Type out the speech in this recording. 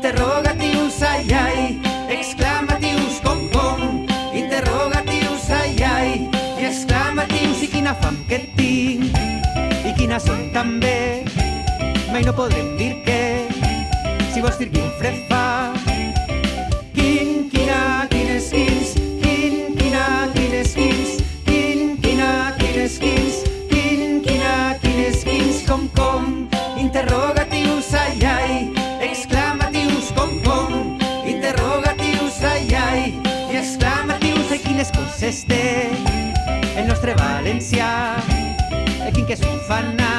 interrogatius, ai, ai, exclamatius, com, com, interrogatius, ai, ai, i exclamatius, i quina fam que tinc, i quina també, mai no podrem dir què, si vols dir quin fred fa. Quin, quin, quin, quin, com, com, interroga té el nostre valencià, quin que és un fanà,